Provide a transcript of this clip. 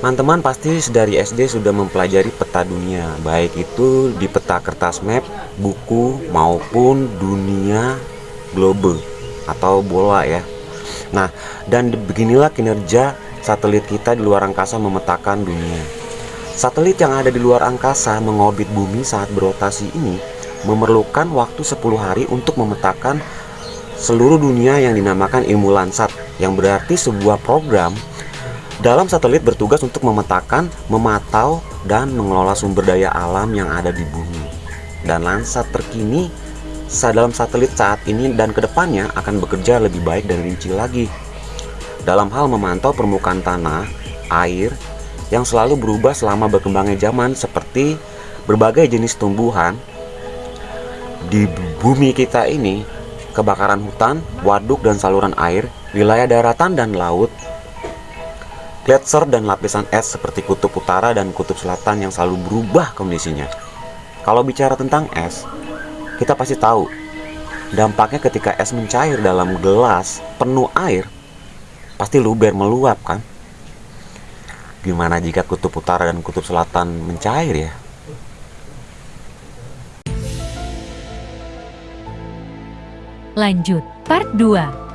Teman-teman pasti dari SD sudah mempelajari peta dunia, baik itu di peta kertas map, buku, maupun dunia globe atau bola ya. Nah, dan beginilah kinerja satelit kita di luar angkasa memetakan dunia. Satelit yang ada di luar angkasa mengorbit bumi saat berotasi ini memerlukan waktu 10 hari untuk memetakan seluruh dunia yang dinamakan ilmu Landsat yang berarti sebuah program dalam satelit bertugas untuk memetakan, memantau, dan mengelola sumber daya alam yang ada di bumi. Dan Landsat terkini dalam satelit saat ini dan ke depannya akan bekerja lebih baik dan rinci lagi. Dalam hal memantau permukaan tanah, air, yang selalu berubah selama berkembangnya zaman seperti berbagai jenis tumbuhan di bumi kita ini kebakaran hutan, waduk dan saluran air, wilayah daratan dan laut, gletser dan lapisan es seperti kutub utara dan kutub selatan yang selalu berubah kondisinya. Kalau bicara tentang es, kita pasti tahu dampaknya ketika es mencair dalam gelas penuh air, pasti luber meluap kan? Gimana jika kutub utara dan kutub selatan mencair ya? Lanjut, part 2.